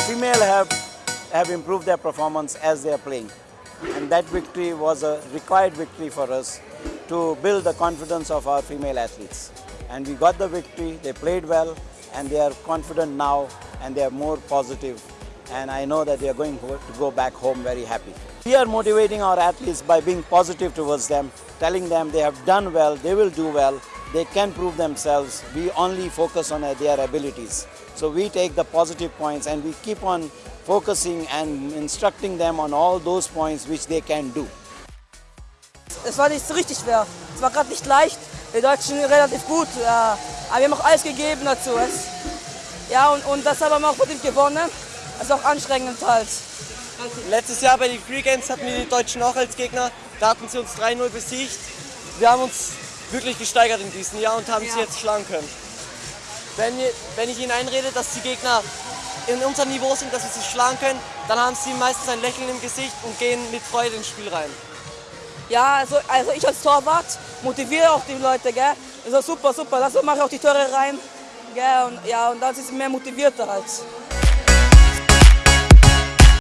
female have, have improved their performance as they are playing. And that victory was a required victory for us to build the confidence of our female athletes. And we got the victory, they played well, and they are confident now, and they are more positive. And I know that they are going to go back home very happy. We are motivating our athletes by being positive towards them, telling them they have done well, they will do well, they can prove themselves. We only focus on their abilities. So we take the positive points and we keep on focusing and instructing them on all those points which they can do. Es war nicht so richtig schwer. Es war gerade nicht leicht. Die Deutschen relativ gut. Ja. Aber wir haben auch alles gegeben dazu. Ja, und, und deshalb haben wir auch verdient gewonnen. Es ist auch anstrengend halt. Letztes Jahr bei den Free Games hatten wir die Deutschen auch als Gegner. Da hatten sie uns 3-0 besiegt. Wir haben uns wirklich gesteigert in diesem Jahr und haben ja. sie jetzt schlagen können. Wenn, wenn ich ihnen einrede, dass die Gegner in unserem Niveau sind, dass wir sie schlagen können, dann haben sie meistens ein Lächeln im Gesicht und gehen mit Freude ins Spiel rein. Ja, also, also ich als Torwart motiviere auch die Leute, gell? Also super, super, das mache ich auch die Tore rein, gell? Und, ja, und dann sind sie mehr motivierter halt.